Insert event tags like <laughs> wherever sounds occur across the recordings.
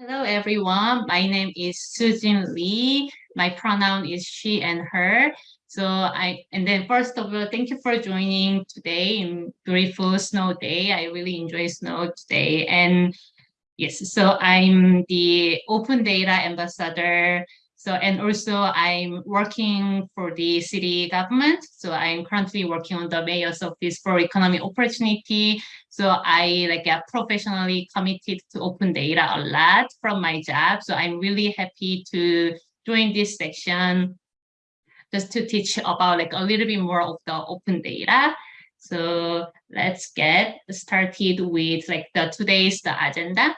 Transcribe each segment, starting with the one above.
Hello, everyone. My name is Sujin Lee. My pronoun is she and her. So I, and then first of all, thank you for joining today in beautiful snow day. I really enjoy snow today. And yes, so I'm the open data ambassador so, and also I'm working for the city government. So I'm currently working on the mayor's office for economic opportunity. So I like get professionally committed to open data a lot from my job. So I'm really happy to join this section just to teach about like a little bit more of the open data. So let's get started with like the today's the agenda.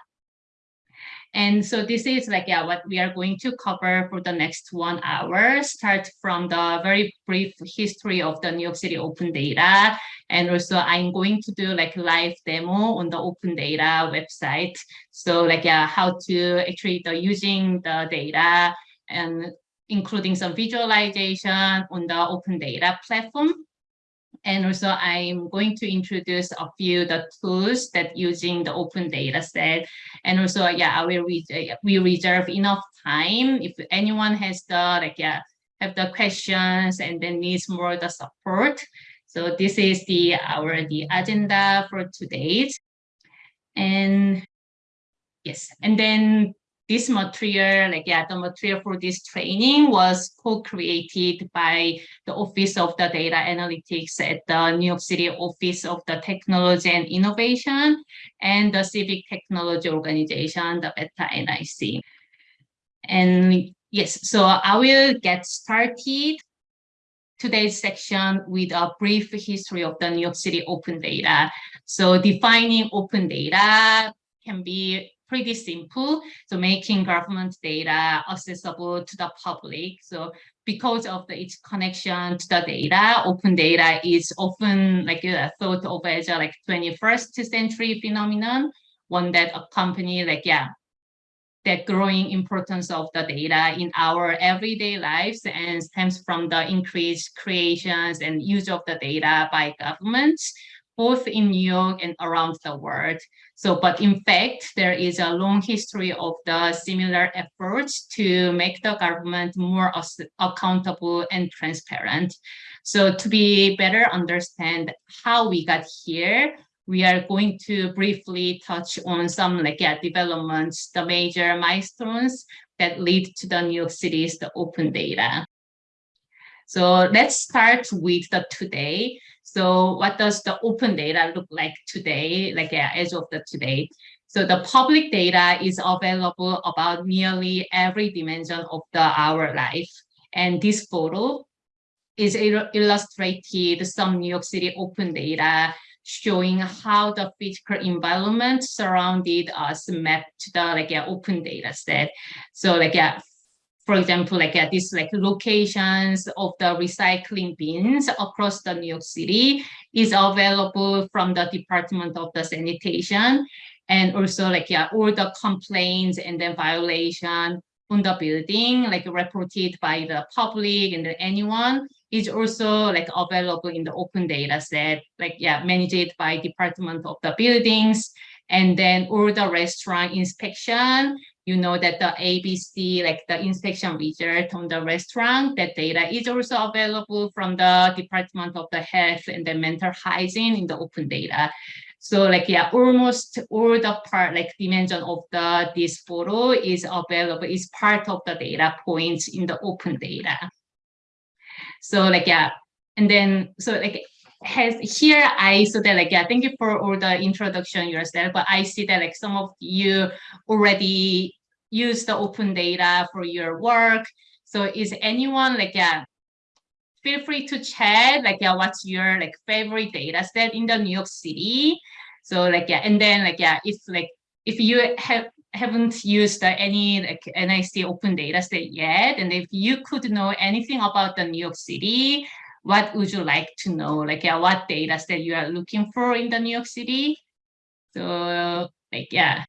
And so this is like, yeah, what we are going to cover for the next one hour, start from the very brief history of the New York City open data. And also I'm going to do like live demo on the open data website. So like, yeah, how to actually the using the data and including some visualization on the open data platform. And also I'm going to introduce a few the tools that using the open data set. And also, yeah, I will re we reserve enough time if anyone has the like yeah, have the questions and then needs more the support. So this is the our the agenda for today. And yes, and then this material, like yeah, the material for this training was co-created by the Office of the Data Analytics at the New York City Office of the Technology and Innovation and the Civic Technology Organization, the BetaNYC. And yes, so I will get started today's section with a brief history of the New York City open data. So defining open data can be pretty simple. So making government data accessible to the public. So because of the, its connection to the data, open data is often like uh, thought of as a like 21st century phenomenon, one that accompany like, yeah, the growing importance of the data in our everyday lives and stems from the increased creations and use of the data by governments both in New York and around the world. So, but in fact, there is a long history of the similar efforts to make the government more accountable and transparent. So to be better understand how we got here, we are going to briefly touch on some like yeah, developments, the major milestones that lead to the New York City's the open data. So let's start with the today. So what does the open data look like today, like as of the today? So the public data is available about nearly every dimension of the our life. And this photo is illustrated some New York City open data showing how the physical environment surrounded us mapped to the like uh, open data set. So like uh, for example, like at these like locations of the recycling bins across the New York City is available from the Department of the Sanitation. And also like, yeah, all the complaints and then violation on the building, like reported by the public and anyone is also like available in the open data set, like, yeah, managed by Department of the Buildings. And then all the restaurant inspection you know that the ABC, like the inspection result on the restaurant, that data is also available from the Department of the Health and the Mental Hygiene in the open data. So like, yeah, almost all the part, like dimension of the this photo is available, is part of the data points in the open data. So like, yeah, and then, so like, has here I so that like yeah thank you for all the introduction yourself but I see that like some of you already use the open data for your work. So is anyone like yeah feel free to chat like yeah what's your like favorite data set in the New York City? So like yeah and then like yeah if like if you have haven't used any like NYC open data set yet and if you could know anything about the New York City what would you like to know? Like, yeah, what data set you are looking for in the New York City? So, like, yeah,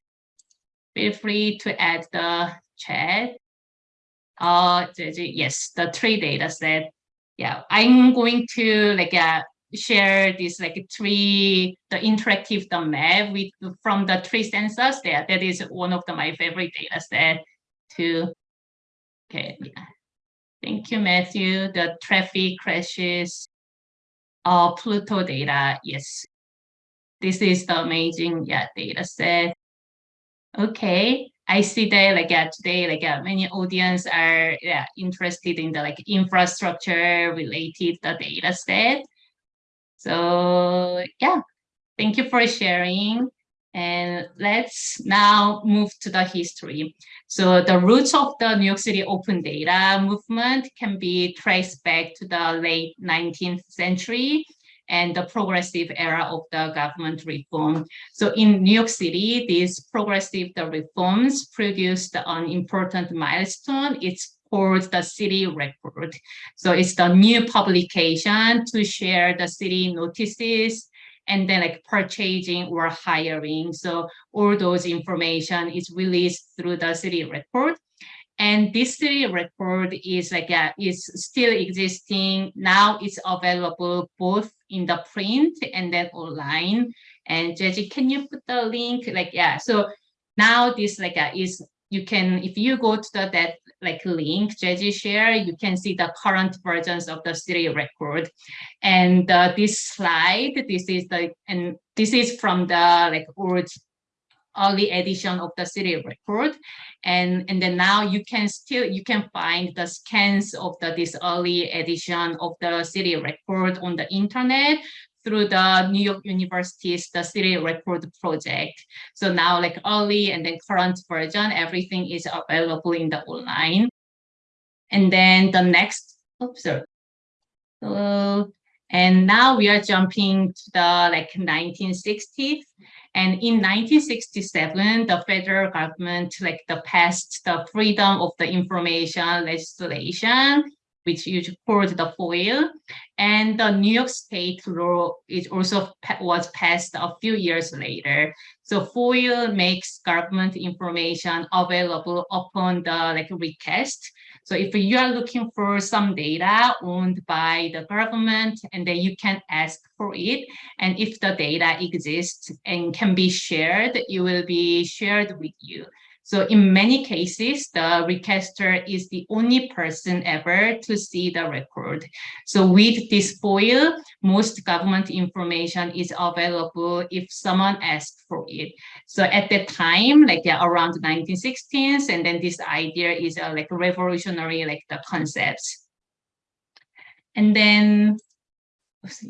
feel free to add the chat. Uh, yes, the three data set. Yeah, I'm going to like uh, share this like three the interactive the map with from the tree census there. That is one of the, my favorite data set too. Okay, yeah. Thank you, Matthew. The traffic crashes, uh, Pluto data. Yes, this is the amazing yeah data set. Okay, I see that like yeah, today like yeah, many audience are yeah, interested in the like infrastructure related the data set. So yeah, thank you for sharing. And let's now move to the history. So the roots of the New York City open data movement can be traced back to the late 19th century and the progressive era of the government reform. So in New York City, these progressive the reforms produced an important milestone. It's called the city record. So it's the new publication to share the city notices and then like purchasing or hiring. So all those information is released through the city report. And this city record is like a, is still existing. Now it's available both in the print and then online. And Jeji, can you put the link? Like, yeah, so now this like a, is you can, if you go to the, that like link, Jeji share, you can see the current versions of the city record. And uh, this slide, this is the, and this is from the like old early edition of the city record and and then now you can still you can find the scans of the this early edition of the city record on the internet through the New York University's the City Record Project. So now like early and then current version, everything is available in the online. And then the next, oops, sorry. So, and now we are jumping to the like 1960s. And in 1967, the federal government like the passed the Freedom of the Information legislation, which you called the FOIL. And the New York State law is also was passed a few years later. So FOIL makes government information available upon the like request so if you are looking for some data owned by the government, and then you can ask for it. And if the data exists and can be shared, it will be shared with you. So in many cases, the requester is the only person ever to see the record. So with this FOIL, most government information is available if someone asks for it. So at that time, like yeah, around 1960s, and then this idea is uh, like revolutionary, like the concepts. And then,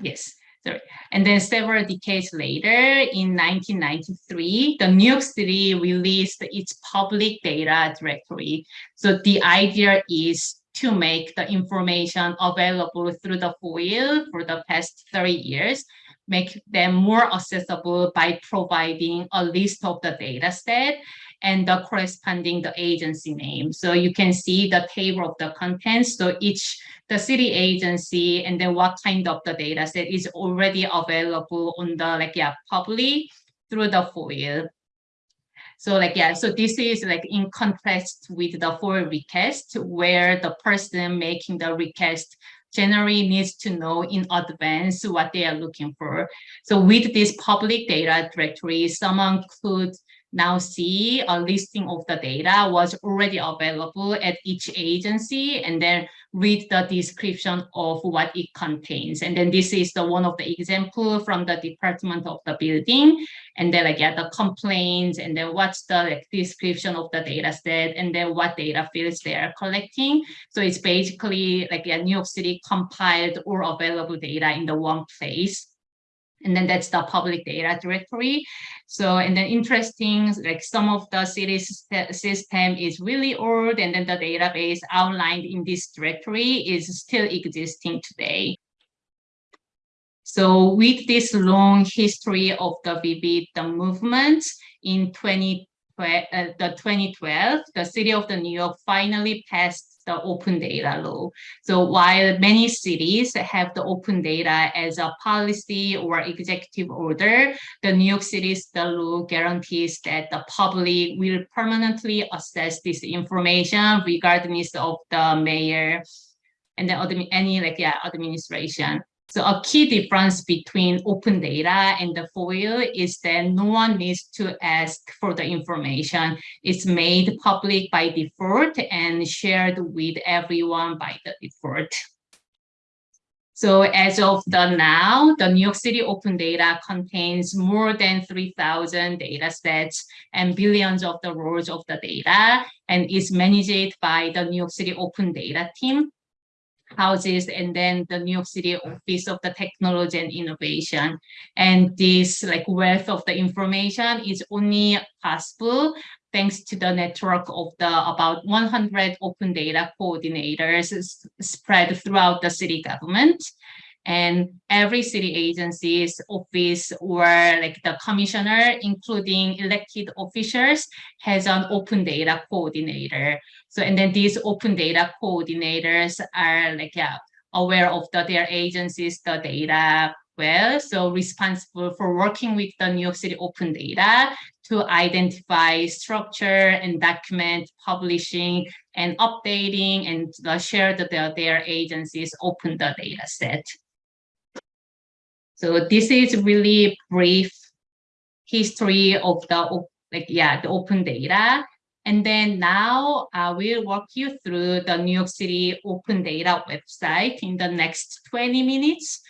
yes, Sorry. And then several decades later, in 1993, the New York City released its public data directory. So the idea is to make the information available through the FOIL for the past 30 years, make them more accessible by providing a list of the data set and the corresponding the agency name. So you can see the table of the contents. So each the city agency and then what kind of the data set is already available on the like yeah public through the FOIL. So like yeah, so this is like in contrast with the FOIL request where the person making the request generally needs to know in advance what they are looking for. So with this public data directory, someone could now see a listing of the data was already available at each agency and then read the description of what it contains. And then this is the one of the example from the department of the building. And then like yeah, the complaints and then what's the like, description of the data set and then what data fields they are collecting. So it's basically like yeah, New York City compiled all available data in the one place and then that's the public data directory. So, and then interesting, like some of the city system is really old, and then the database outlined in this directory is still existing today. So with this long history of the Vivid the movement in 20, uh, the 2012, the city of the New York finally passed the open data law. So while many cities have the open data as a policy or executive order, the New York City's the law guarantees that the public will permanently access this information regardless of the mayor and then any like yeah administration. So a key difference between open data and the FOIL is that no one needs to ask for the information. It's made public by default and shared with everyone by the default. So as of the now, the New York City open data contains more than 3,000 data sets and billions of the rows of the data and is managed by the New York City open data team houses and then the New York City Office of the Technology and Innovation. And this like wealth of the information is only possible thanks to the network of the about 100 open data coordinators spread throughout the city government and every city agency's office or like the commissioner, including elected officials, has an open data coordinator. So, and then these open data coordinators are like, yeah, aware of the, their agencies, the data well, so responsible for working with the New York City open data to identify structure and document publishing and updating and uh, share the, their agencies open the data set. So this is really brief history of the like yeah the open data. And then now uh, I will walk you through the New York City open data website in the next 20 minutes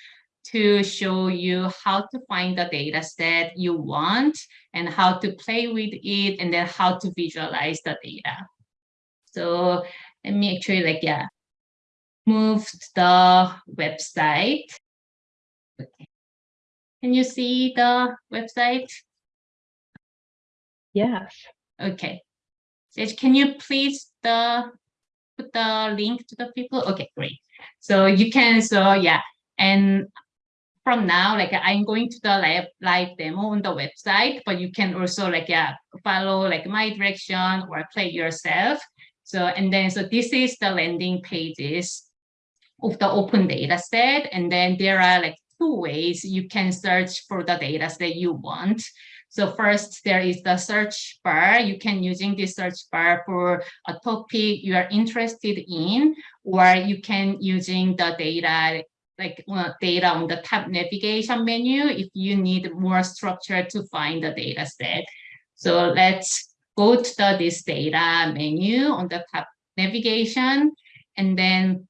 to show you how to find the data set you want and how to play with it and then how to visualize the data. So let me actually like, yeah, move the website. Okay. Can you see the website? Yes. Okay. So can you please the put the link to the people? Okay, great. So you can, so yeah, and from now, like I'm going to the live, live demo on the website, but you can also like yeah, follow like my direction or play yourself. So, and then, so this is the landing pages of the open data set. And then there are like two ways you can search for the data that you want. So first, there is the search bar. You can using this search bar for a topic you are interested in, or you can using the data like uh, data on the top navigation menu if you need more structure to find the data set. So let's go to the, this data menu on the top navigation and then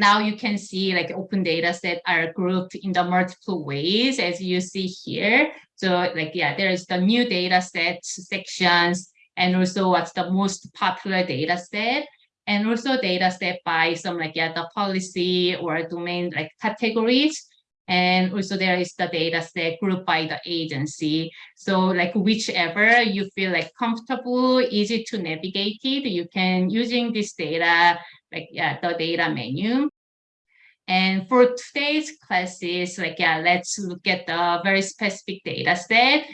now you can see like open data set are grouped in the multiple ways as you see here. So like, yeah, there's the new data sets sections and also what's the most popular data set and also data set by some like, yeah, the policy or domain like categories. And also there is the data set grouped by the agency. So like whichever you feel like comfortable, easy to navigate it, you can using this data like yeah, the data menu. And for today's classes, like yeah, let's look at the very specific data set.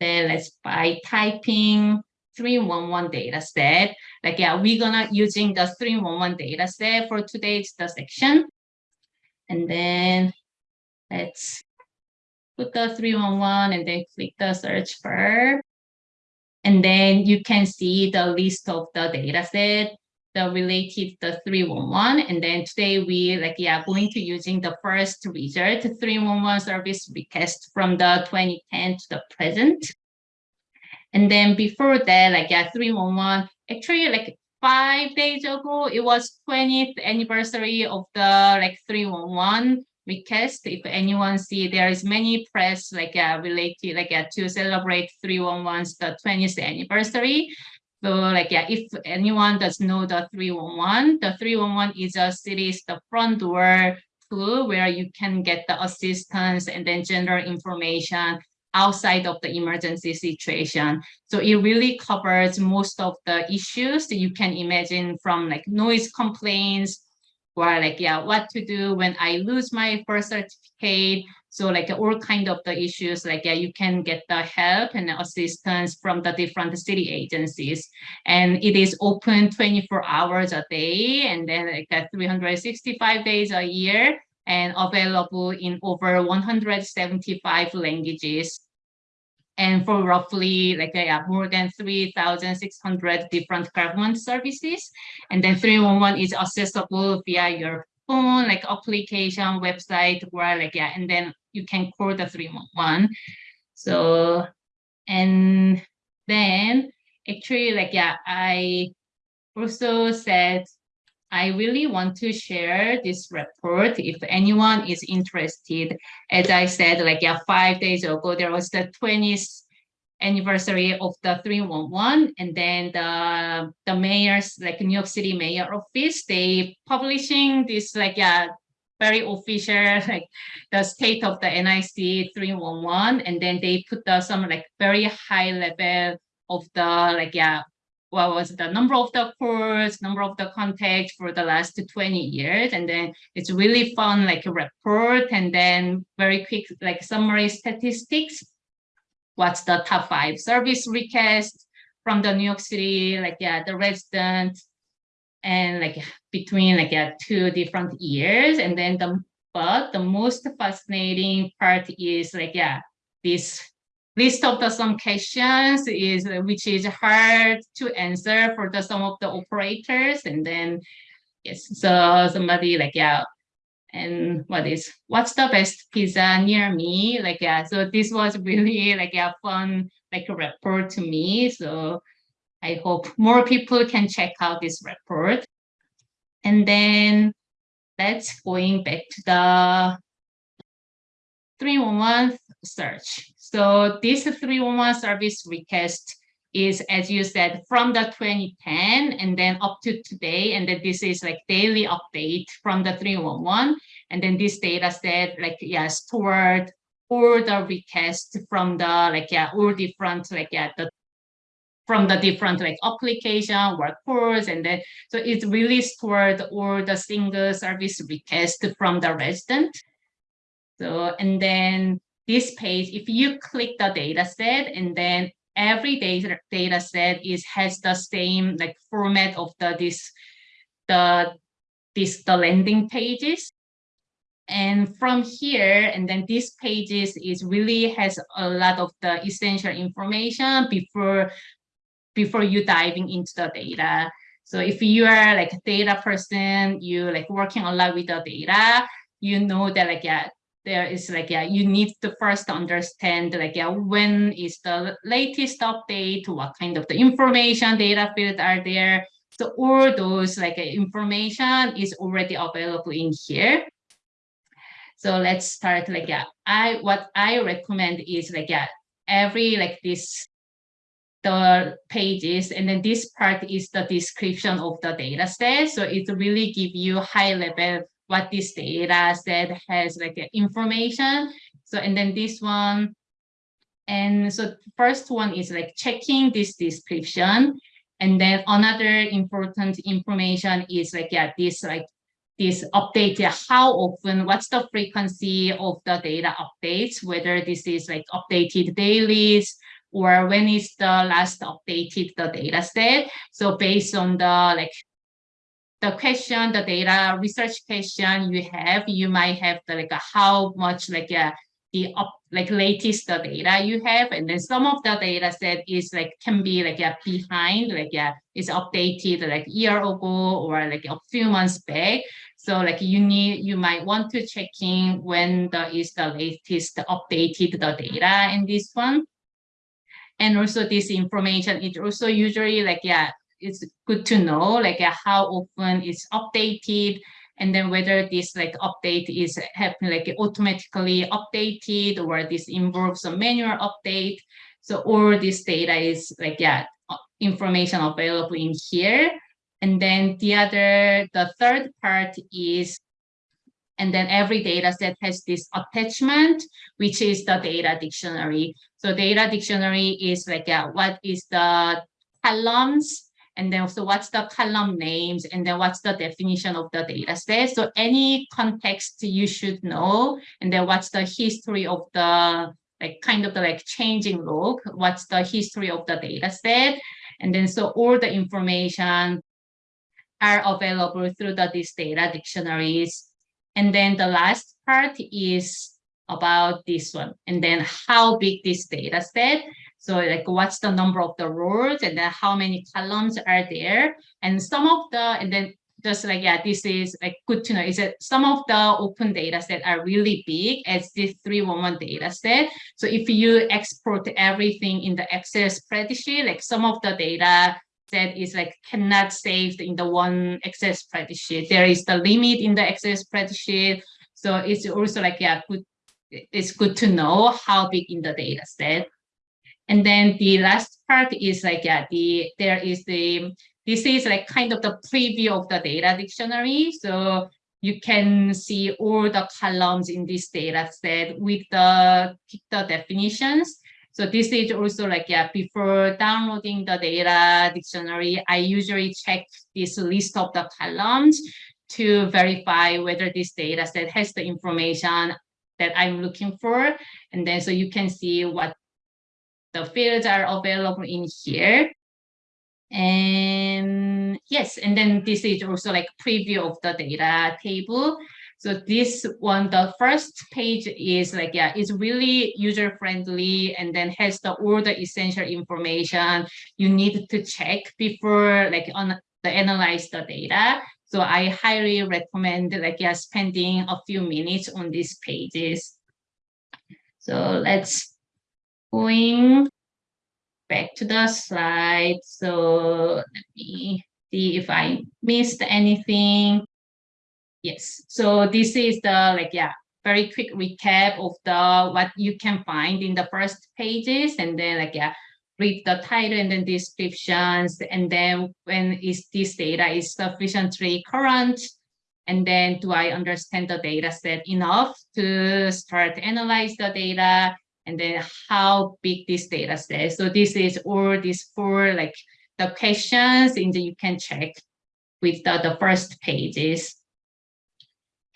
Then let's by typing 311 data set. Like yeah, we're gonna using the 311 data set for today's the section. And then let's put the 311 and then click the search bar. And then you can see the list of the data set the related the 311 and then today we like yeah going to using the first result 311 service request from the 2010 to the present. And then before that like yeah 311 actually like five days ago it was 20th anniversary of the like 311 request. If anyone see there is many press like uh, related like uh, to celebrate 311's the 20th anniversary so like, yeah, if anyone does know the 311, the 311 is a city's the front door tool where you can get the assistance and then general information outside of the emergency situation. So it really covers most of the issues that you can imagine from like noise complaints or like, yeah, what to do when I lose my birth certificate, so like all kind of the issues, like yeah, you can get the help and assistance from the different city agencies. And it is open 24 hours a day and then like 365 days a year and available in over 175 languages and for roughly like uh, more than 3,600 different government services. And then 311 is accessible via your phone like application website where like yeah and then you can call the 311 so and then actually like yeah i also said I really want to share this report if anyone is interested. As I said, like yeah, five days ago, there was the 20th anniversary of the 311 and then the the mayor's like New York City mayor office they publishing this like yeah very official <laughs> like the state of the NYC 311 and then they put the some like very high level of the like yeah what was the number of the calls, number of the contacts for the last 20 years. And then it's really fun, like a report and then very quick, like summary statistics. What's the top five service requests from the New York City, like yeah, the resident and like between like yeah, two different years. And then the, but the most fascinating part is like, yeah, this list of the some questions is which is hard to answer for the some of the operators. And then yes so somebody like yeah and what is what's the best pizza near me? Like yeah so this was really like a fun like a report to me. So i hope more people can check out this report and then let's going back to the 311 search so this 311 service request is, as you said, from the 2010 and then up to today. And then this is like daily update from the 311. And then this data set, like, yeah, stored all the requests from the, like, yeah, all different, like, yeah, the from the different like application workforce and then so it's really stored all the single service request from the resident so and then this page, if you click the data set and then every data, data set is has the same like format of the this the this the landing pages. And from here, and then this pages is really has a lot of the essential information before before you diving into the data. So if you are like a data person, you like working a lot with the data, you know that like yeah, there is like yeah you need to first understand like yeah when is the latest update what kind of the information data field are there so all those like information is already available in here so let's start like yeah i what i recommend is like yeah every like this the pages and then this part is the description of the data set so it really give you high level what this data set has like information. So, and then this one, and so first one is like checking this description. And then another important information is like, yeah, this like this update, how often, what's the frequency of the data updates, whether this is like updated dailies or when is the last updated the data set. So based on the like the question, the data research question you have, you might have the, like how much like a, the up, like latest the data you have, and then some of the data set is like can be like a behind, like yeah, it's updated like year ago or like a few months back. So like you need, you might want to checking when the is the latest updated the data in this one. And also this information, it also usually like, yeah, it's good to know like uh, how often it's updated. And then whether this like update is happening like automatically updated or this involves a manual update. So all this data is like yeah uh, information available in here. And then the other the third part is and then every data set has this attachment which is the data dictionary so data dictionary is like yeah what is the columns and then also what's the column names, and then what's the definition of the data set. So any context you should know, and then what's the history of the like kind of the like changing log, what's the history of the data set. And then so all the information are available through the these data dictionaries. And then the last part is about this one, and then how big this data set. So like what's the number of the rows and then how many columns are there? And some of the, and then just like, yeah, this is like good to know is that some of the open data set are really big as this 311 data set. So if you export everything in the Excel spreadsheet, like some of the data set is like cannot saved in the one Excel spreadsheet. There is the limit in the Excel spreadsheet. So it's also like, yeah, good, it's good to know how big in the data set. And then the last part is like, yeah, the there is the, this is like kind of the preview of the data dictionary. So you can see all the columns in this data set with the, the definitions. So this is also like, yeah, before downloading the data dictionary, I usually check this list of the columns to verify whether this data set has the information that I'm looking for. And then so you can see what the fields are available in here. And yes, and then this is also like preview of the data table. So this one, the first page is like, yeah, it's really user friendly and then has the all the essential information you need to check before like on the analyze the data. So I highly recommend like yeah, spending a few minutes on these pages. So let's going back to the slide. So let me see if I missed anything. Yes, so this is the like, yeah, very quick recap of the what you can find in the first pages and then like, yeah, read the title and then descriptions and then when is this data is sufficiently current and then do I understand the data set enough to start analyze the data and then how big this data set. So this is all these four like the questions and you can check with the, the first pages.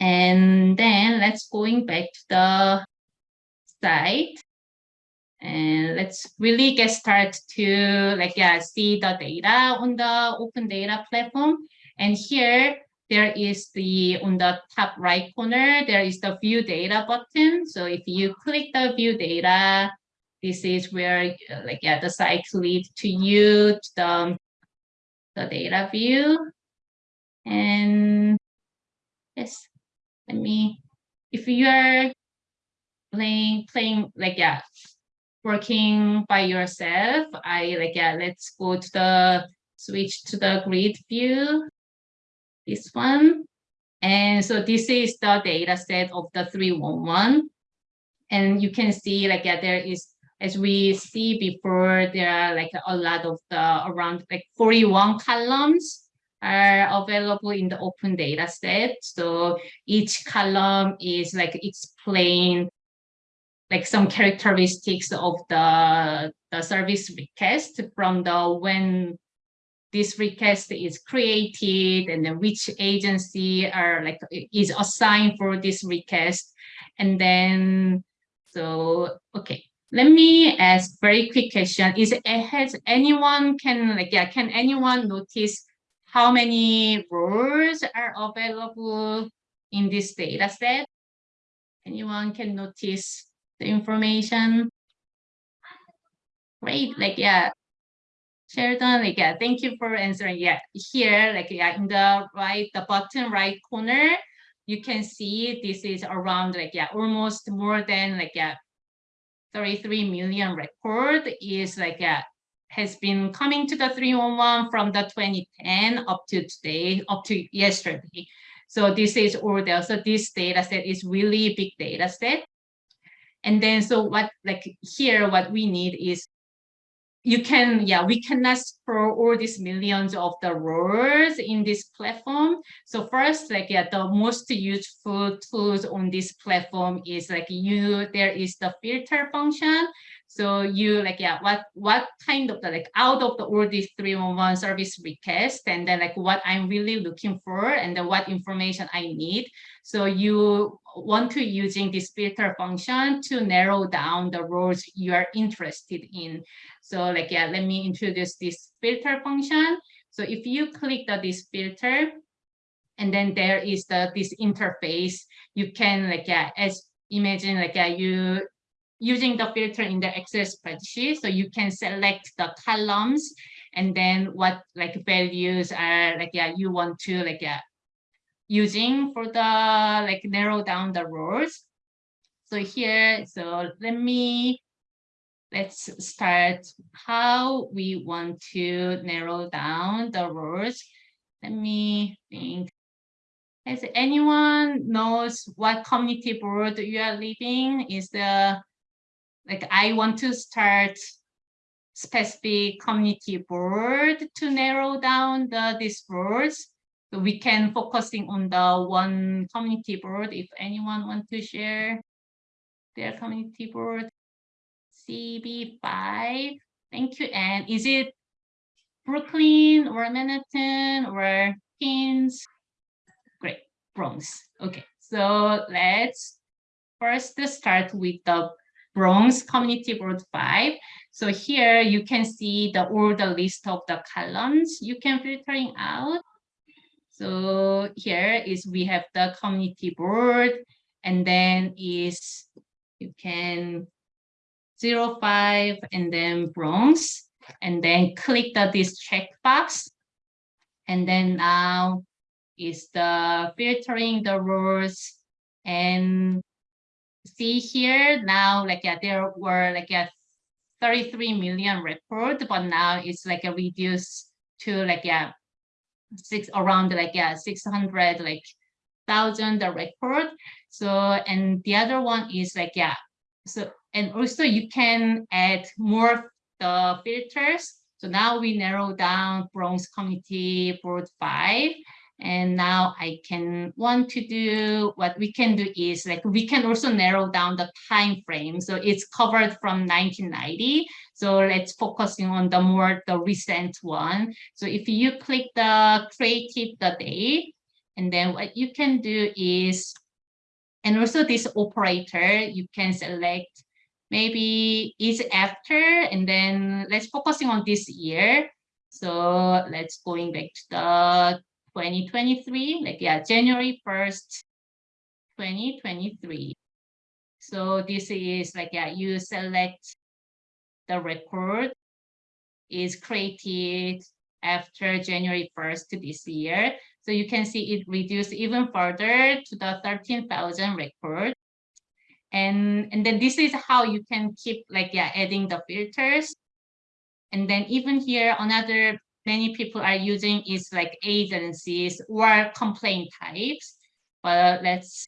And then let's going back to the site. And let's really get started to like yeah, see the data on the open data platform. And here there is the on the top right corner, there is the view data button. So if you click the view data, this is where like yeah, the site lead to you to the, the data view. And yes, let me, if you are playing, playing like yeah, working by yourself, I like yeah, let's go to the switch to the grid view this one. And so this is the data set of the 311. And you can see like yeah, there is, as we see before, there are like a lot of the around like 41 columns are available in the open data set. So each column is like explain like some characteristics of the, the service request from the when this request is created and then which agency are like is assigned for this request and then so okay let me ask very quick question is has anyone can like yeah can anyone notice how many rows are available in this data set? Anyone can notice the information? Great like yeah. Sheridan, like, yeah, thank you for answering. Yeah, here, like, yeah, in the right, the bottom right corner, you can see this is around, like, yeah, almost more than, like, yeah, 33 million record is, like, yeah, has been coming to the 311 from the 2010 up to today, up to yesterday. So this is all there. So this data set is really big data set. And then so what like here, what we need is you can, yeah, we cannot store all these millions of the rows in this platform. So first, like, yeah, the most useful tools on this platform is like you, there is the filter function. So you like, yeah, what, what kind of the, like out of the all these 311 service request and then like what I'm really looking for and then what information I need. So you want to using this filter function to narrow down the roles you are interested in. So like, yeah, let me introduce this filter function. So if you click the this filter, and then there is the this interface, you can like, yeah, as imagine like, yeah, you using the filter in the Excel spreadsheet. So you can select the columns and then what like values are like yeah you want to like yeah using for the like narrow down the rows. So here so let me let's start how we want to narrow down the rows. Let me think. Has anyone knows what community board you are leading is the like i want to start specific community board to narrow down the these boards. So we can focusing on the one community board. If anyone want to share their community board, CB5. Thank you. And is it Brooklyn or Manhattan or Queens? Great, Bronx. Okay, so let's first start with the Bronx Community Board 5. So here you can see the the list of the columns you can filtering out. So here is we have the community board and then is you can 05 and then Bronx and then click the this checkbox and then now is the filtering the rows and see here now like yeah, there were like yeah 33 million report, but now it's like a reduced to like yeah six around like yeah 600 like thousand record so and the other one is like yeah so and also you can add more the filters. So now we narrow down Bronx community board five and now I can want to do what we can do is like we can also narrow down the time frame. So it's covered from 1990. So let's focusing on the more the recent one. So if you click the created the date, and then what you can do is, and also this operator, you can select maybe is after, and then let's focusing on this year. So let's going back to the 2023, like yeah, January 1st, 2023. So this is like, yeah, you select the record is created after January 1st this year. So you can see it reduced even further to the 13,000 record. And, and then this is how you can keep like, yeah, adding the filters. And then even here, another many people are using is like agencies or complaint types. But let's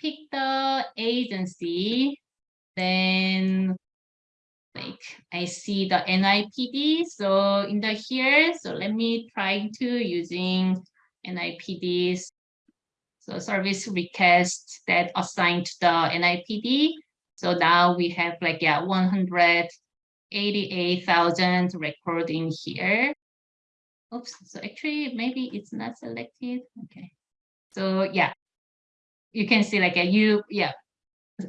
pick the agency. Then like I see the NYPD. So in the here, so let me try to using NIPDs. So service request that assigned to the NYPD. So now we have like yeah 188,000 record in here. Oops, so actually maybe it's not selected. Okay. So yeah, you can see like a you, yeah.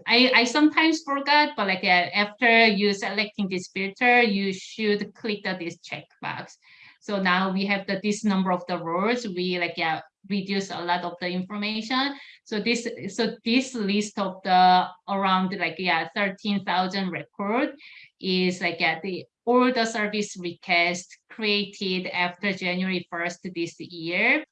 I, I sometimes forgot, but like uh, after you selecting this filter, you should click the, this checkbox. So now we have the this number of the rows. We like yeah reduce a lot of the information. So this so this list of the around like yeah thirteen thousand record is like yeah the all the service requests created after January 1st this year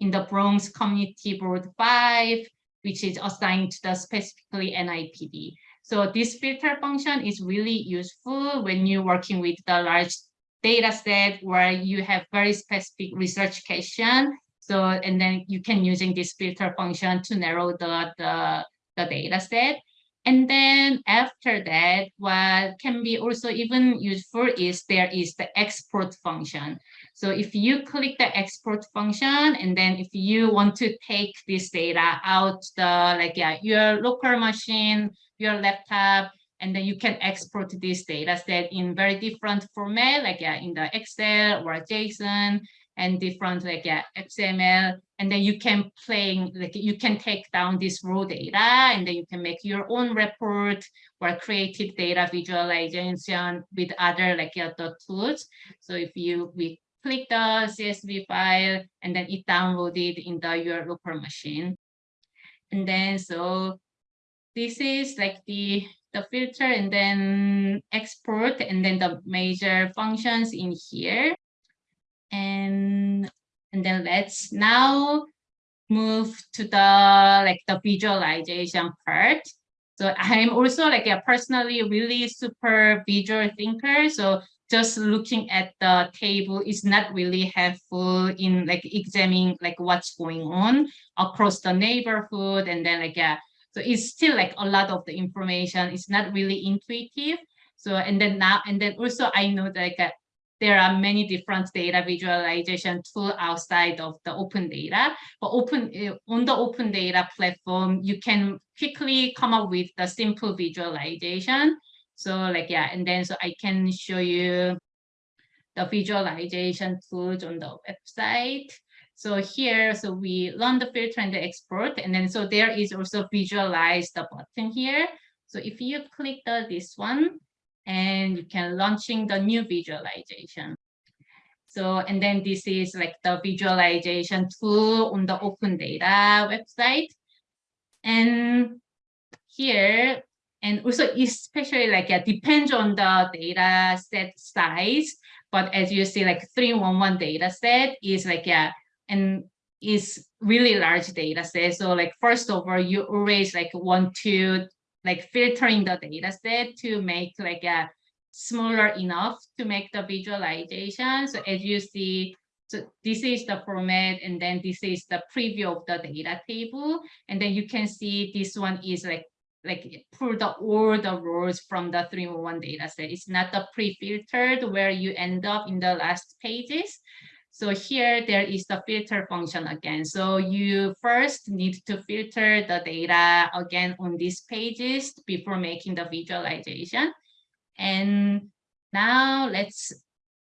in the Bronx Community Board 5, which is assigned to the specifically NYPD. So this filter function is really useful when you're working with the large data set where you have very specific research question. So, and then you can using this filter function to narrow the, the, the data set. And then after that, what can be also even useful is there is the export function. So if you click the export function, and then if you want to take this data out the like yeah your local machine, your laptop, and then you can export this data set in very different format, like yeah, in the Excel or JSON, and different like yeah, XML, and then you can play like you can take down this raw data, and then you can make your own report or creative data visualization with other like yeah, tools. So if you we click the CSV file, and then it downloaded in the your local machine, and then so this is like the the filter and then export and then the major functions in here. And, then let's now move to the like the visualization part. So I'm also like a personally really super visual thinker. So just looking at the table is not really helpful in like examining like what's going on across the neighborhood and then like yeah so it's still like a lot of the information it's not really intuitive so and then now and then also i know that like, uh, there are many different data visualization tools outside of the open data but open uh, on the open data platform you can quickly come up with the simple visualization so like, yeah, and then so I can show you the visualization tools on the website. So here, so we run the filter and the export, and then so there is also visualize the button here. So if you click the this one, and you can launching the new visualization. So, and then this is like the visualization tool on the open data website. And here, and also especially like it depends on the data set size but as you see like 311 data set is like yeah and is really large data set so like first of all you always like want to like filtering the data set to make like a smaller enough to make the visualization so as you see so this is the format and then this is the preview of the data table and then you can see this one is like like pull the all the rows from the 311 data set. It's not the pre-filtered where you end up in the last pages. So here there is the filter function again. So you first need to filter the data again on these pages before making the visualization. And now let's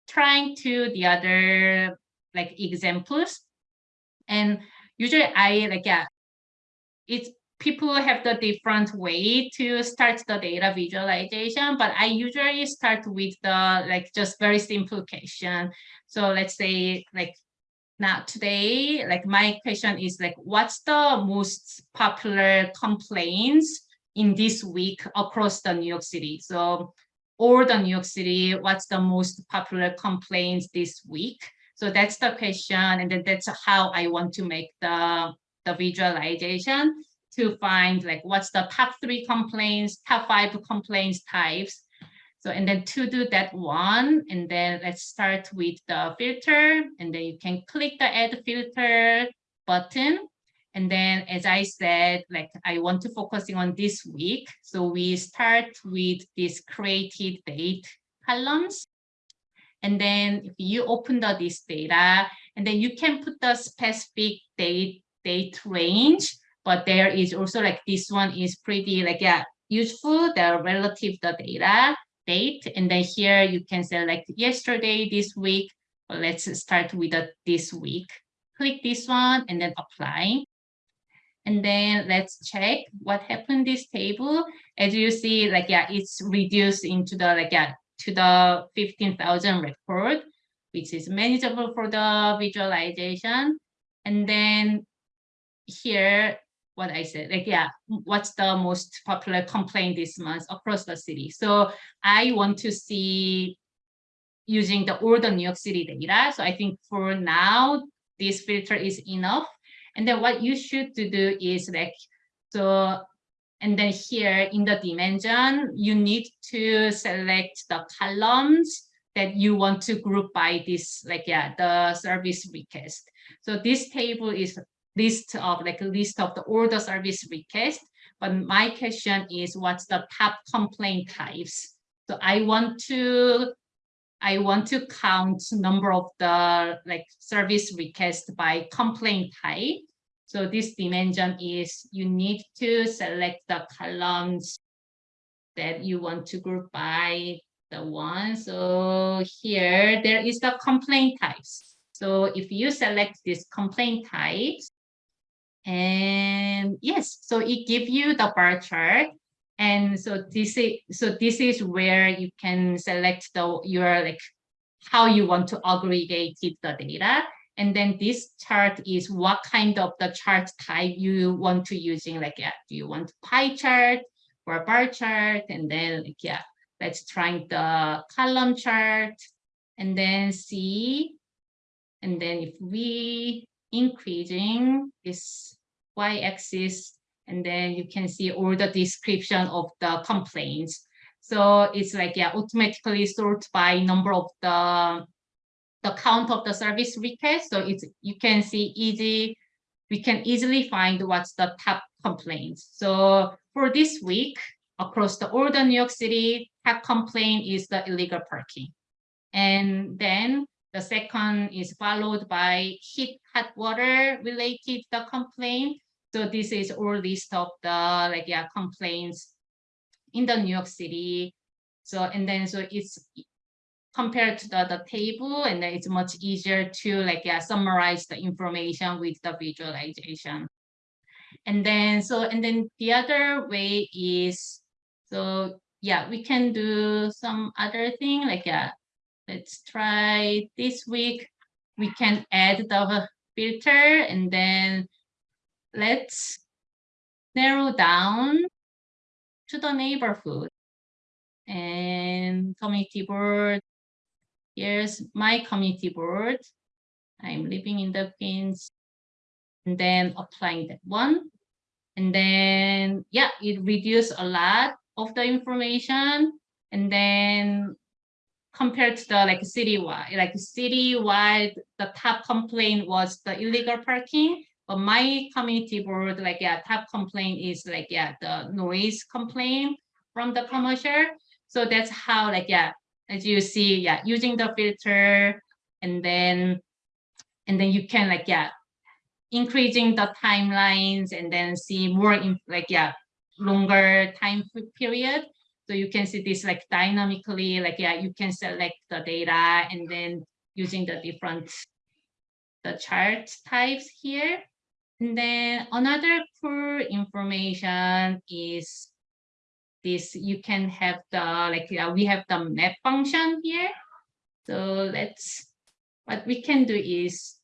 try to the other like examples. And usually I like yeah, it's people have the different way to start the data visualization, but I usually start with the like just very simple question. So let's say like now today, like my question is like, what's the most popular complaints in this week across the New York City? So or the New York City, what's the most popular complaints this week? So that's the question. And then that's how I want to make the, the visualization to find like what's the top three complaints, top five complaints types. So, and then to do that one, and then let's start with the filter, and then you can click the add filter button. And then, as I said, like I want to focusing on this week. So we start with this created date columns. And then if you open the this data, and then you can put the specific date date range but there is also like this one is pretty like yeah useful the relative the data date. And then here you can select yesterday this week let's start with the, this week. Click this one and then apply. And then let's check what happened this table. As you see like yeah it's reduced into the like yeah to the 15,000 record which is manageable for the visualization. And then here what I said, like, yeah, what's the most popular complaint this month across the city? So I want to see using the the New York City data. So I think for now, this filter is enough. And then what you should do is like, so, and then here in the dimension, you need to select the columns that you want to group by this, like, yeah, the service request. So this table is list of like a list of the order service request. But my question is what's the top complaint types? So I want to I want to count number of the like service request by complaint type. So this dimension is you need to select the columns that you want to group by the one. So here there is the complaint types. So if you select this complaint types, and yes, so it gives you the bar chart. And so this is so this is where you can select the your like how you want to aggregate the data. And then this chart is what kind of the chart type you want to using like yeah, do you want pie chart or bar chart and then like, yeah, let's try the column chart and then see. And then if we increasing this y-axis and then you can see all the description of the complaints. So it's like, yeah, automatically sort by number of the, the count of the service request. So it's, you can see easy, we can easily find what's the top complaints. So for this week, across the all the New York City, top complaint is the illegal parking. And then the second is followed by heat, hot water related the complaint. So this is all list of the like yeah complaints in the New York City. So and then so it's compared to the, the table and it's much easier to like yeah summarize the information with the visualization. And then so and then the other way is so yeah we can do some other thing like yeah let's try this week we can add the filter and then let's narrow down to the neighborhood and community board here's my community board. I'm living in the Queens and then applying that one. And then yeah it reduced a lot of the information. And then compared to the like citywide, like citywide, the top complaint was the illegal parking. But my community board, like yeah, top complaint is like yeah, the noise complaint from the commercial. So that's how like yeah, as you see, yeah, using the filter and then and then you can like yeah, increasing the timelines and then see more in like yeah, longer time period so you can see this like dynamically, like, yeah, you can select the data and then using the different the chart types here. And then another cool information is this, you can have the, like, yeah, we have the map function here. So let's, what we can do is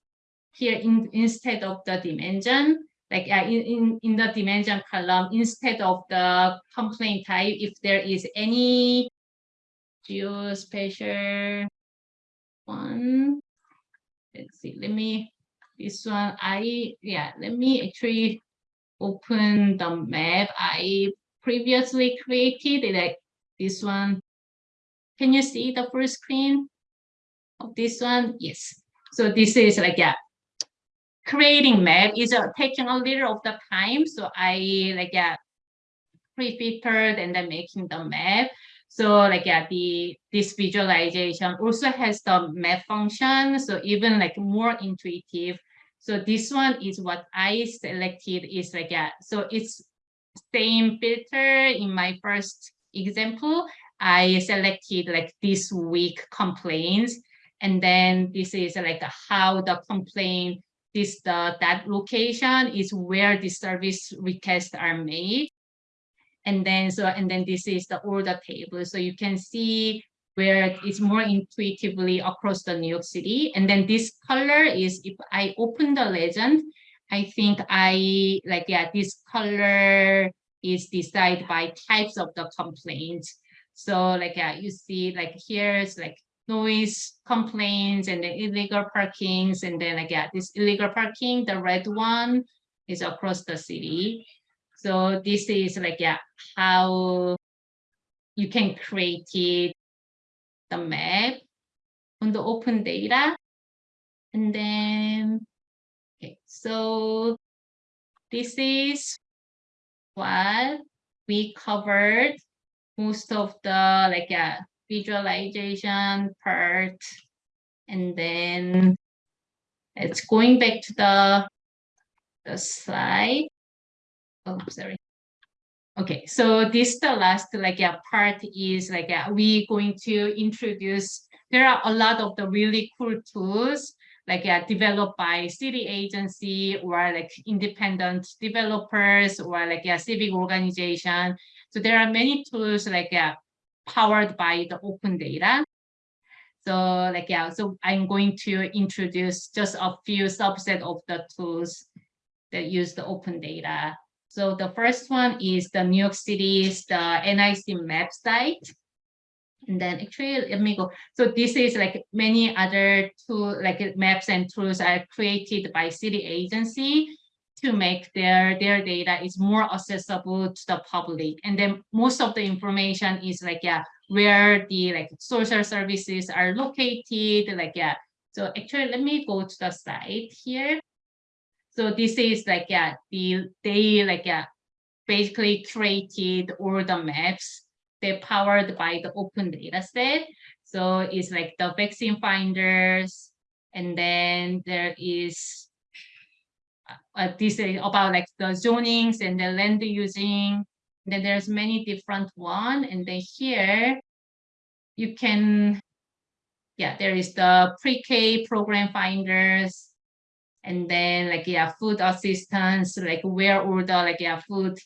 here in, instead of the dimension, like uh, in, in, in the dimension column, instead of the complaint type, if there is any geospatial one, let's see, let me, this one, I, yeah, let me actually open the map I previously created, like this one. Can you see the full screen of this one? Yes. So this is like, yeah, creating map is uh, taking a little of the time. So I like yeah, pre-filtered and then making the map. So like yeah, the this visualization also has the map function. So even like more intuitive. So this one is what I selected is like yeah. So it's same filter in my first example. I selected like this week complaints. And then this is like how the complaint this the that location is where the service requests are made and then so and then this is the order table so you can see where it's more intuitively across the New York City. And then this color is if I open the legend I think I like yeah this color is decided by types of the complaints. So like yeah you see like here's like noise complaints and then illegal parkings. And then again this illegal parking the red one is across the city. So this is like yeah how you can create it, the map on the open data and then okay so this is what we covered most of the like yeah visualization part. And then it's going back to the, the slide. Oh, sorry. Okay, so this the last like yeah, part is like yeah, we going to introduce, there are a lot of the really cool tools like yeah, developed by city agency or like independent developers or like yeah, civic organization. So there are many tools like yeah, powered by the open data. So like, yeah, so I'm going to introduce just a few subset of the tools that use the open data. So the first one is the New York City's the NYC map site. And then actually, let me go. So this is like many other tool, like maps and tools are created by city agency to make their their data is more accessible to the public. And then most of the information is like yeah, where the like social services are located, like yeah. So actually, let me go to the site here. So this is like yeah, the they like yeah, basically created all the maps. They're powered by the open data set. So it's like the vaccine finders, and then there is uh, this is about like the zonings and the land using. Then there's many different one, and then here you can, yeah, there is the pre-K program finders, and then like yeah food assistance like where all the like yeah food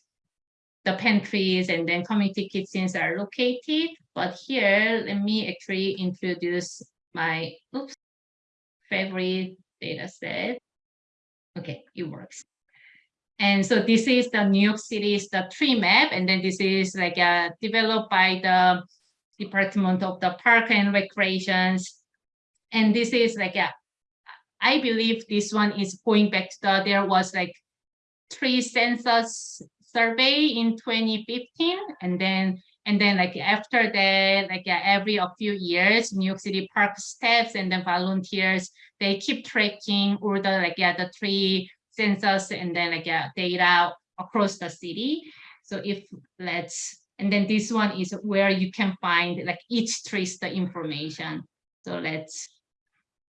the pantries and then community kitchens are located. But here let me actually introduce my oops favorite data set. Okay it works. And so this is the New York City's the tree map and then this is like uh, developed by the Department of the Park and Recreations. And this is like a I believe this one is going back to the, there was like tree census survey in 2015 and then and then like after that like every a few years new york city park staffs and then volunteers they keep tracking all the like yeah the tree census and then like yeah data across the city. So if let's and then this one is where you can find like each trace the information. So let's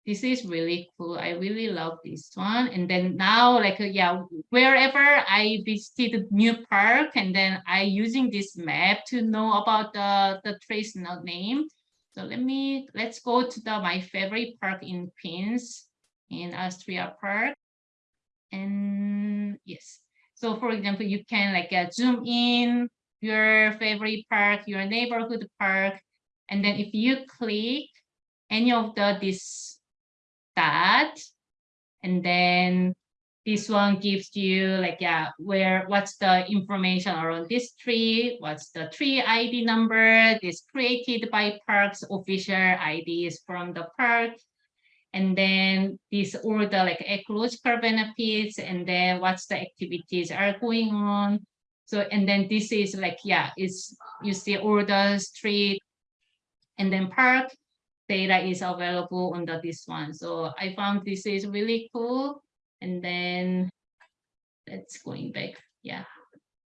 this is really cool. I really love this one. And then now, like, uh, yeah, wherever I visited new park, and then I using this map to know about the, the trace name. So let me, let's go to the my favorite park in Queens, in Astoria Park. And yes, so for example, you can like uh, zoom in your favorite park, your neighborhood park. And then if you click any of the this that. And then this one gives you like, yeah, where, what's the information around this tree, what's the tree ID number, this created by parks, official IDs from the park. And then all the like ecological benefits, and then what's the activities are going on. So, and then this is like, yeah, it's, you see the street and then park data is available under this one. So I found this is really cool. And then let's going back. Yeah,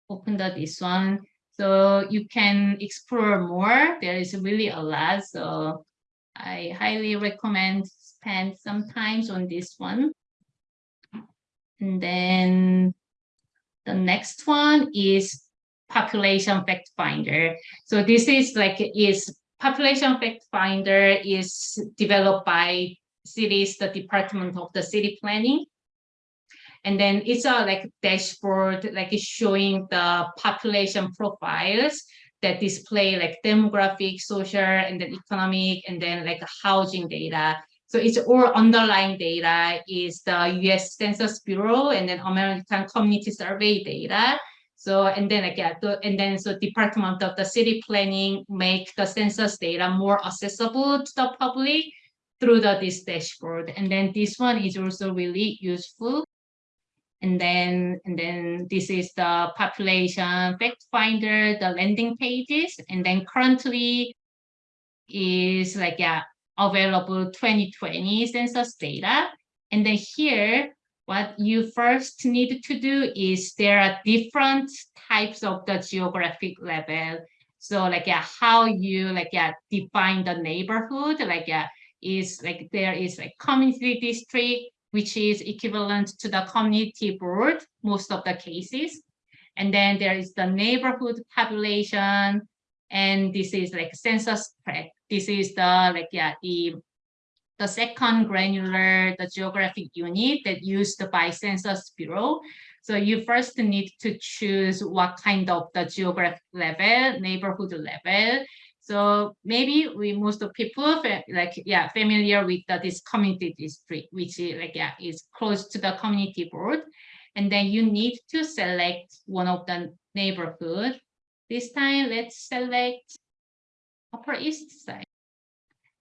open the this one. So you can explore more. There is really a lot. So I highly recommend spend some time on this one. And then the next one is population fact finder. So this is like is population fact finder is developed by cities, the Department of the City Planning. And then it's a like dashboard, like it's showing the population profiles that display like demographic, social, and then economic, and then like housing data. So it's all underlying data is the US Census Bureau and then American Community Survey data. So, and then again, and then so Department of the City Planning make the census data more accessible to the public through the, this dashboard. And then this one is also really useful. And then, and then this is the population fact finder, the landing pages. And then currently is like, yeah, available 2020 census data. And then here, what you first need to do is there are different types of the geographic level. So like yeah, how you like yeah, define the neighborhood, like yeah, is like there is like community district, which is equivalent to the community board, most of the cases. And then there is the neighborhood population, and this is like census tract. This is the like yeah, the the second granular, the geographic unit that used by Census Bureau. So you first need to choose what kind of the geographic level, neighborhood level. So maybe we most of people like yeah familiar with the, this community district, which is like yeah is close to the community board. and then you need to select one of the neighborhood. This time, let's select Upper East Side.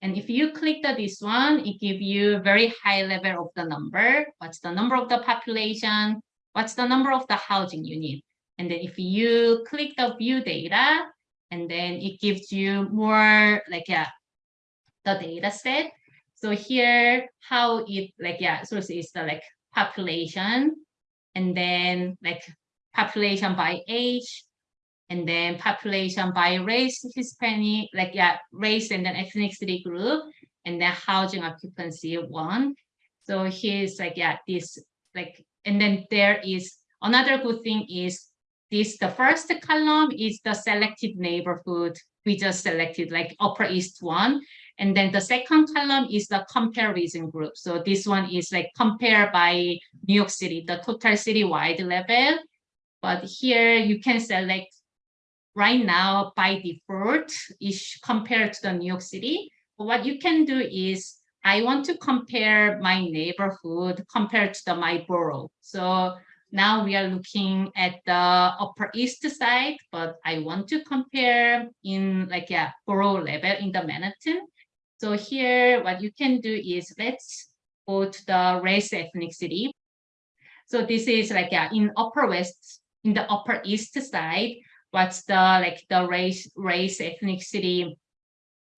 And if you click the, this one, it gives you very high level of the number. What's the number of the population? What's the number of the housing unit? And then if you click the view data, and then it gives you more like yeah, the data set. So here, how it like yeah, so it's the like population, and then like population by age, and then population by race, Hispanic, like yeah, race and then ethnicity group, and then housing occupancy one. So here's like yeah, this like, and then there is another good thing is this the first column is the selected neighborhood we just selected like upper east one. And then the second column is the comparison group. So this one is like compare by new york city the total citywide level. But here you can select right now by default is compared to the new york city but what you can do is i want to compare my neighborhood compared to the my borough so now we are looking at the Upper East Side, but I want to compare in like yeah, borough level in the Manhattan. So here, what you can do is let's go to the race ethnic city. So this is like yeah, in Upper West, in the Upper East Side, what's the like the race race ethnicity,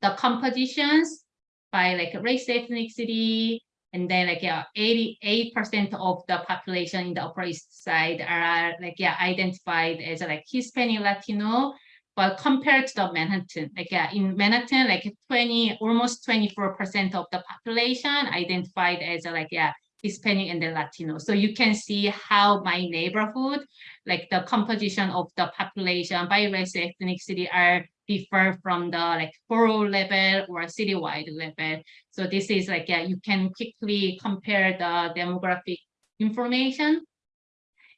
the compositions by like race ethnicity, and then like yeah 88% of the population in the upper east side are uh, like yeah identified as like hispanic latino. But compared to the manhattan like yeah in manhattan like 20 almost 24 percent of the population identified as like yeah Hispanic and then Latino. So you can see how my neighborhood, like the composition of the population by race ethnicity are differ from the like borough level or citywide level. So this is like, yeah, you can quickly compare the demographic information.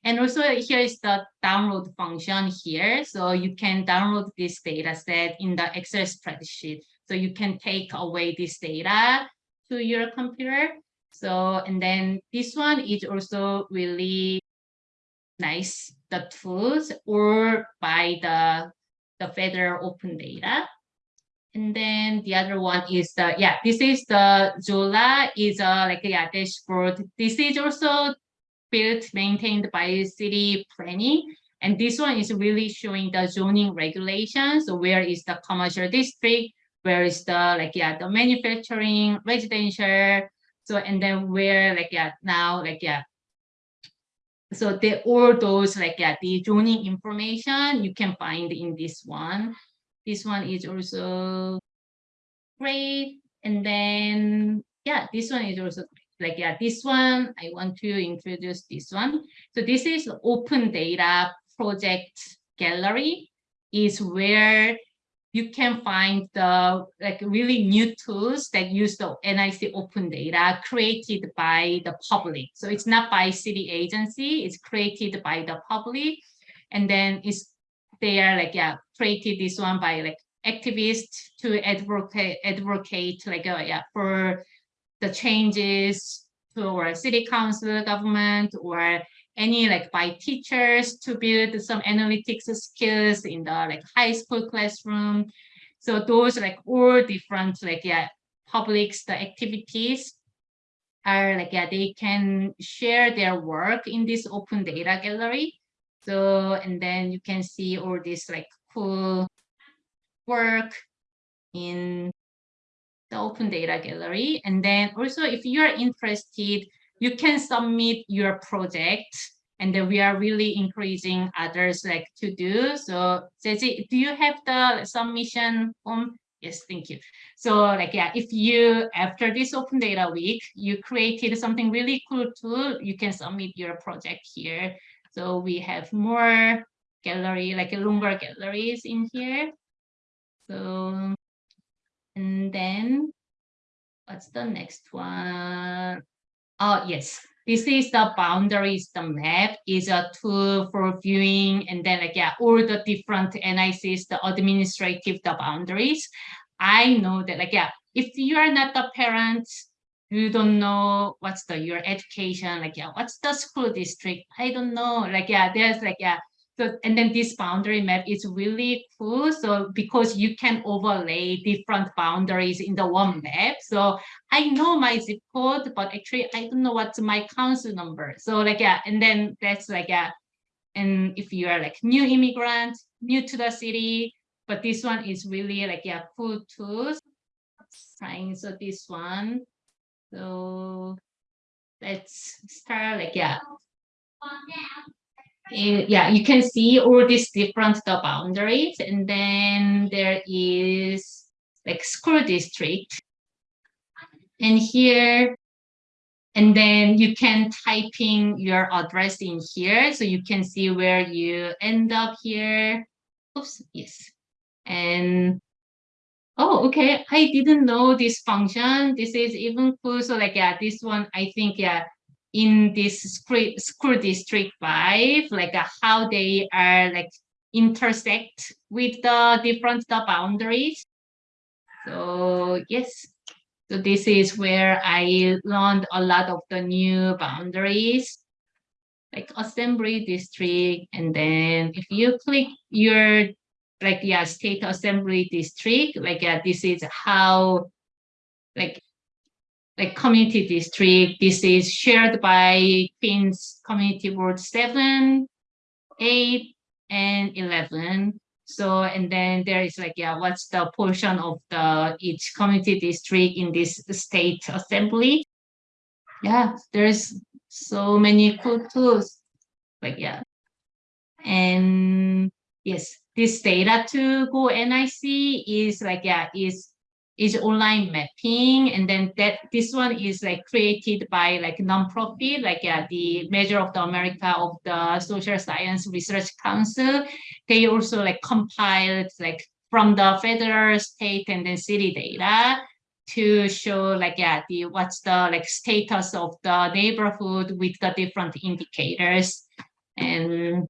And also here is the download function here. So you can download this data set in the Excel spreadsheet. So you can take away this data to your computer. So, and then this one is also really nice, the tools or by the, the federal open data. And then the other one is the, yeah, this is the Zola is a like, yeah, dashboard. This is also built, maintained by city planning. And this one is really showing the zoning regulations. So where is the commercial district? Where is the, like, yeah, the manufacturing, residential, so and then where like yeah now like yeah. So they all those like yeah the joining information you can find in this one. This one is also great. And then yeah, this one is also like yeah, this one I want to introduce this one. So this is open data project gallery is where you can find the like really new tools that use the NYC open data created by the public. So it's not by city agency, it's created by the public. And then it's they are like, yeah, created this one by like activists to advocate, advocate like, uh, yeah, for the changes to our city council government or any like by teachers to build some analytics skills in the like high school classroom. So those like all different like yeah publics the activities are like yeah they can share their work in this open data gallery. So and then you can see all this like cool work in the open data gallery. And then also if you are interested you can submit your project and then we are really increasing others like to do. So Zeji, do you have the submission form? Yes, thank you. So like, yeah, if you, after this open data week, you created something really cool tool, you can submit your project here. So we have more gallery, like longer galleries in here. So, and then what's the next one? Oh, yes. This is the boundaries, the map is a tool for viewing and then like, yeah, all the different NYC's, the administrative, the boundaries. I know that like, yeah, if you are not the parent, you don't know what's the your education like yeah what's the school district i don't know like yeah there's like yeah so and then this boundary map is really cool. So because you can overlay different boundaries in the one map. So i know my zip code but actually i don't know what's my council number. So like yeah and then that's like yeah and if you are like new immigrant new to the city but this one is really like yeah cool tools trying so this one. So let's start like yeah Eh, yeah, you can see all these different the boundaries. And then there is like school district. And here and then you can type in your address in here. So you can see where you end up here. Oops yes. And oh okay. I didn't know this function. This is even cool. So like yeah this one i think yeah in this school, district five, like uh, how they are like intersect with the different the boundaries. So yes, so this is where I learned a lot of the new boundaries, like assembly district. And then if you click your like yeah, state assembly district, like yeah, this is how like like community district. This is shared by Queens Community Board 7, 8, and 11. So, and then there is like, yeah, what's the portion of the each community district in this state assembly? Yeah, there's so many cool tools. Like, yeah. And yes, this data to go NYC is like, yeah, is is online mapping and then that this one is like created by like nonprofit like yeah the measure of the america of the social science research council. They also like compiled like from the federal state and then city data to show like yeah the what's the like status of the neighborhood with the different indicators. And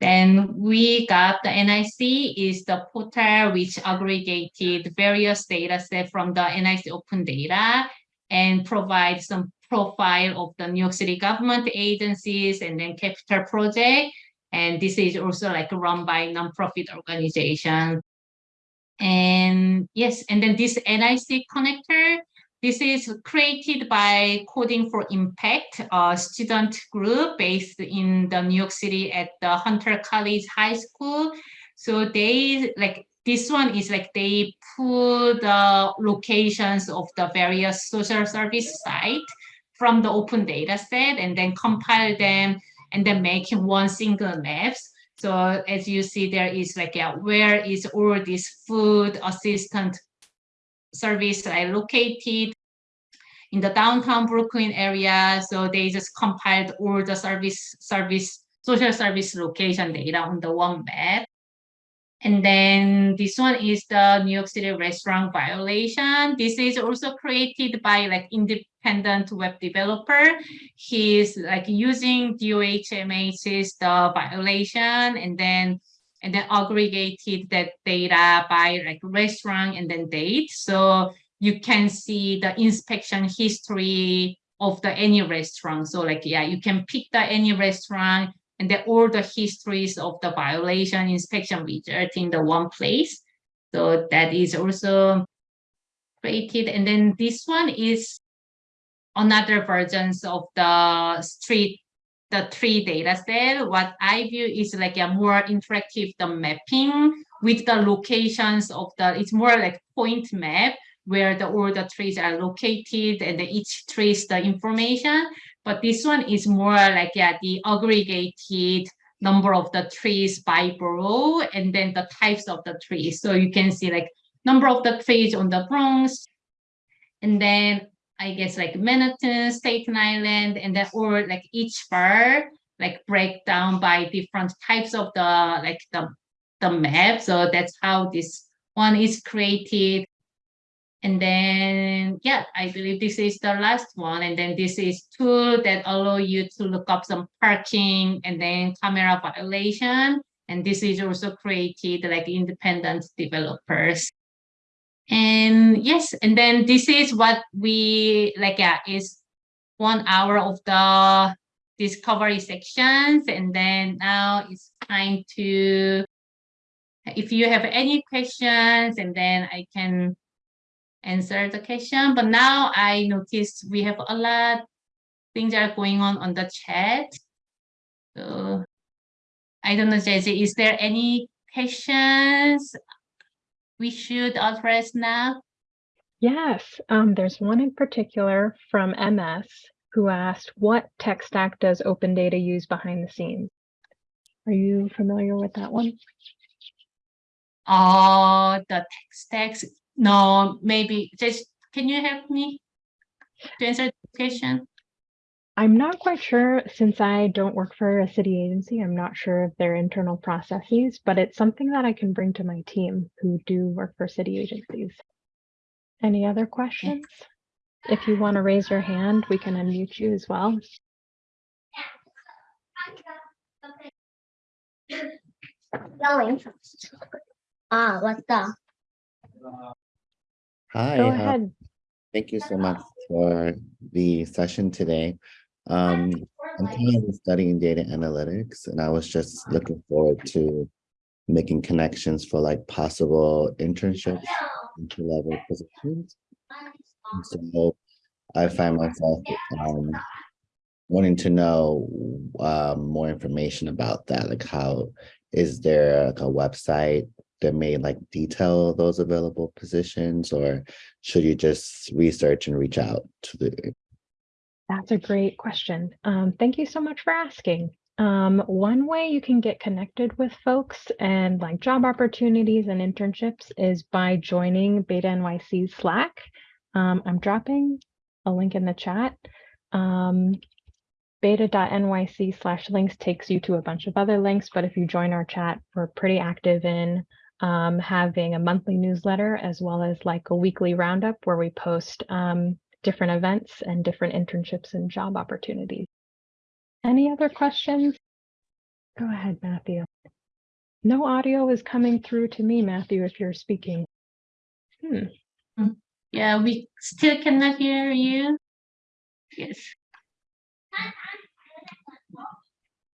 then we got the NYC is the portal which aggregated various data set from the NYC open data and provide some profile of the New York City government agencies and then capital project. And this is also like run by nonprofit organization. And yes, and then this NYC connector this is created by Coding for Impact, a student group based in the New York City at the Hunter College High School. So they like this one is like they pull the locations of the various social service site from the open data set and then compile them and then make one single maps. So as you see, there is like, yeah, where is all this food assistant service are located in the downtown Brooklyn area. So they just compiled all the service, service, social service location data on the one map. And then this one is the New York City restaurant violation. This is also created by like independent web developer. He's like using DOHMH's the violation and then and then aggregated that data by like restaurant and then date. So you can see the inspection history of the any restaurant. So like, yeah, you can pick the any restaurant and then all the histories of the violation inspection result in the one place. So that is also created. And then this one is another versions of the street the three data set, what I view is like a more interactive the mapping with the locations of the, it's more like point map where the all the trees are located and each trace the information. But this one is more like yeah, the aggregated number of the trees by borough and then the types of the trees. So you can see like number of the trees on the Bronx and then I guess like Manhattan, Staten Island, and then or like each bar like break down by different types of the like the the map. So that's how this one is created. And then yeah, I believe this is the last one. And then this is tool that allow you to look up some parking and then camera violation. And this is also created like independent developers. And yes, and then this is what we like, yeah, is one hour of the discovery sections. And then now it's time to, if you have any questions, and then I can answer the question. But now I noticed we have a lot things are going on on the chat. So I don't know, Jesse, is there any questions we should address now? Yes, um, there's one in particular from MS who asked, what tech stack does Open Data use behind the scenes? Are you familiar with that one? Oh, the text text. No, maybe just can you help me to answer the question? I'm not quite sure since I don't work for a city agency. I'm not sure of their internal processes, but it's something that I can bring to my team who do work for city agencies. Any other questions? If you want to raise your hand, we can unmute you as well. Going. Ah, 왔다. Hi, Go uh, thank you so much for the session today. Um, I'm currently studying data analytics and I was just looking forward to making connections for like possible internships, entry level positions. And So I find myself um, wanting to know um, more information about that, like how is there like a website that may like detail those available positions or should you just research and reach out to the That's a great question. Um, thank you so much for asking. Um, one way you can get connected with folks and like job opportunities and internships is by joining BetaNYC Slack. Um, I'm dropping a link in the chat. Um, beta.nyc slash links takes you to a bunch of other links, but if you join our chat, we're pretty active in um, having a monthly newsletter as well as like a weekly roundup where we post um, different events and different internships and job opportunities. Any other questions? Go ahead, Matthew. No audio is coming through to me, Matthew, if you're speaking. Hmm. Yeah, we still cannot hear you. Yes.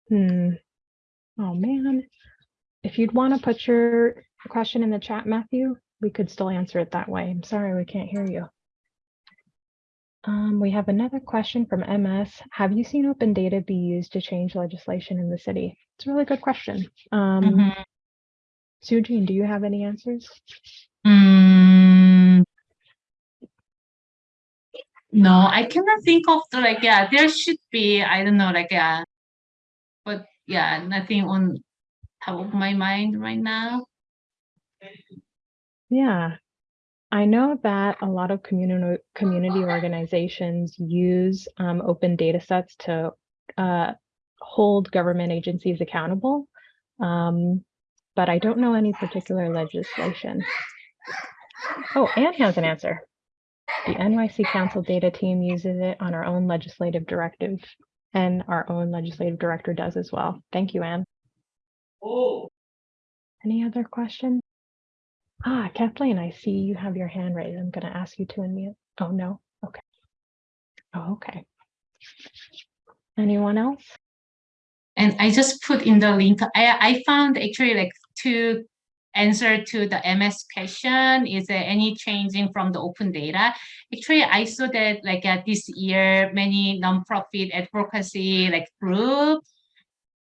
Hmm. Oh, man. If you'd want to put your question in the chat, Matthew, we could still answer it that way. I'm sorry, we can't hear you. Um, we have another question from MS. Have you seen open data be used to change legislation in the city? It's a really good question. Um, Mhm. Sujin, do you have any answers? Mm. No, I cannot think of the like, yeah, there should be, I don't know, like, yeah. But yeah, nothing on top of my mind right now. Yeah. I know that a lot of community community organizations use um, open data sets to uh, hold government agencies accountable. Um, but I don't know any particular legislation. Oh, Anne has an answer. The NYC Council data team uses it on our own legislative directive and our own legislative director does as well. Thank you, Anne. Oh. Any other questions? Ah, Kathleen, I see you have your hand raised. I'm going to ask you to unmute. Oh, no. Okay. Oh, okay. Anyone else? And I just put in the link, I, I found actually like two answer to the MS question, is there any changing from the open data? Actually, I saw that like uh, this year, many nonprofit advocacy like group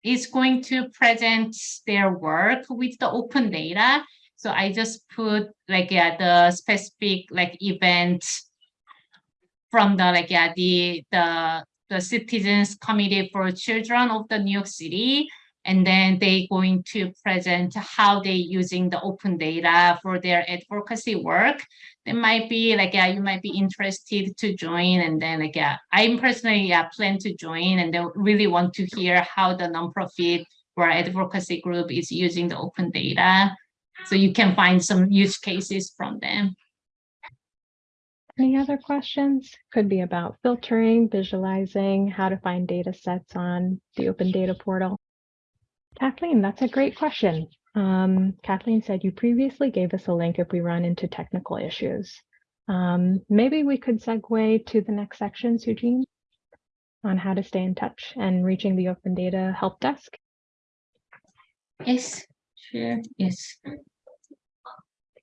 is going to present their work with the open data. So I just put like yeah, the specific like event from the like yeah, the the the Citizens Committee for Children of the New York City. And then they going to present how they using the open data for their advocacy work. They might be like, yeah, you might be interested to join. And then like, yeah, I'm personally, yeah, plan to join and then really want to hear how the nonprofit or advocacy group is using the open data. So you can find some use cases from them. Any other questions? Could be about filtering, visualizing, how to find data sets on the open data portal. Kathleen, that's a great question. Um, Kathleen said you previously gave us a link if we run into technical issues. Um, maybe we could segue to the next section, Sujin, on how to stay in touch and reaching the Open Data Help Desk. Yes, sure, yes.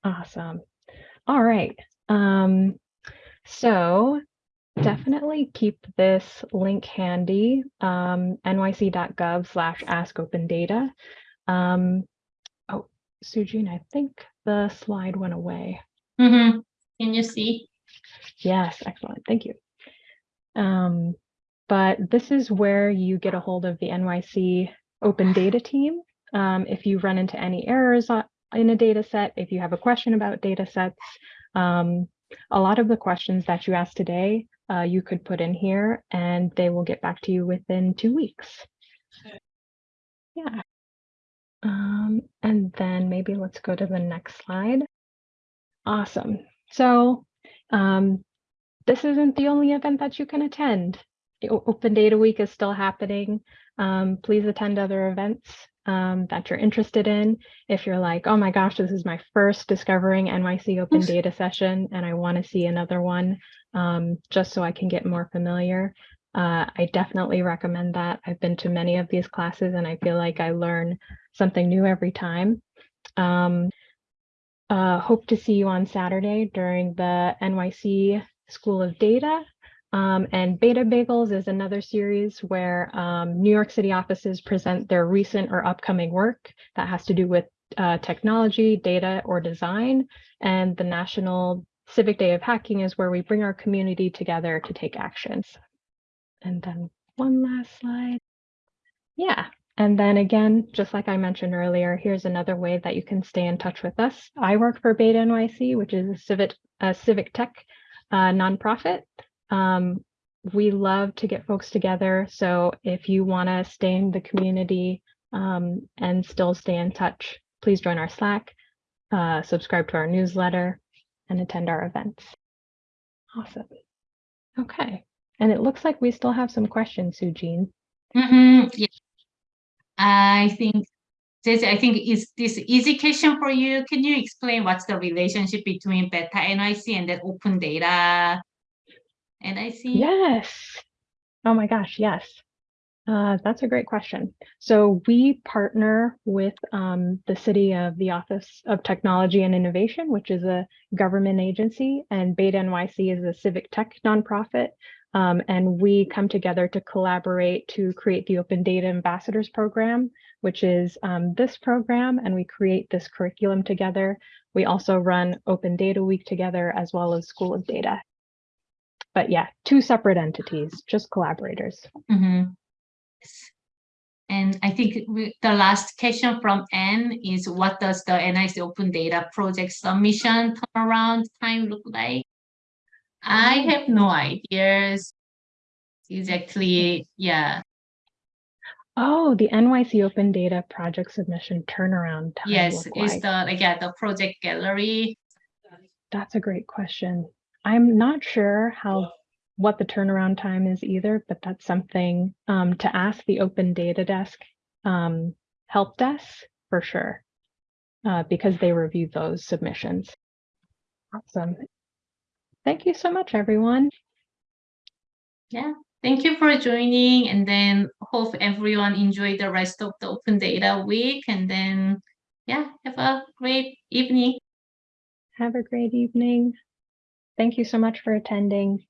Awesome. All right. Um, so definitely keep this link handy, um, nyc.gov slash ask open data. Um, oh, Sujin, I think the slide went away. Mm-hmm. Can you see? Yes, excellent. Thank you. Um, but this is where you get a hold of the NYC Open Data Team. Um, if you run into any errors in a data set, if you have a question about data sets, um, a lot of the questions that you asked today, uh, you could put in here and they will get back to you within two weeks. Yeah. Um, and then maybe let's go to the next slide. Awesome. So um, this isn't the only event that you can attend. Open Data Week is still happening. Um, please attend other events um, that you're interested in. If you're like, oh my gosh, this is my first Discovering NYC Open. Data session and I want to see another one um, just so I can get more familiar. Uh, I definitely recommend that. I've been to many of these classes and I feel like I learn something new every time. Um, uh, hope to see you on Saturday during the NYC School of Data. Um, and Beta Bagels is another series where um, New York City offices present their recent or upcoming work that has to do with uh, technology, data, or design. And the National Civic Day of Hacking is where we bring our community together to take actions. And then one last slide. Yeah, and then again, just like I mentioned earlier, here's another way that you can stay in touch with us. I work for BetaNYC, which is a civic, a civic tech uh, nonprofit. Um, we love to get folks together. So if you want to stay in the community um, and still stay in touch, please join our Slack, uh, subscribe to our newsletter, and attend our events. Awesome. Okay. And it looks like we still have some questions, Sujin. Mm-hmm. Yeah. I think this, I think is this easy question for you. Can you explain what's the relationship between BetaNYC and the open data NYC? Yes. Oh my gosh, yes. Uh, that's a great question. So we partner with um, the city of the Office of Technology and Innovation, which is a government agency, and Beta NYC is a civic tech nonprofit. Um, and we come together to collaborate to create the Open Data Ambassadors Program, which is um, this program, and we create this curriculum together. We also run Open Data Week together, as well as School of Data. But yeah, two separate entities, just collaborators. Mhm. And I think we- the last question from Anne is what does the NYC Open Data Project submission turnaround time look like? I Oh. have no ideas. Exactly, yeah, Oh, the NYC Open Data project submission turnaround time yes, it's like? the, yeah, the project gallery. That's a great question. I'm not sure how, what the turnaround time is either, but that's something um, to ask the Open Data Desk um, help desk for sure, uh, because they review those submissions. Awesome. Thank you so much, everyone. Yeah, thank you for joining and then hope everyone enjoy the rest of the Open Data Week and then, yeah, have a great evening. Have a great evening. Thank you so much for attending.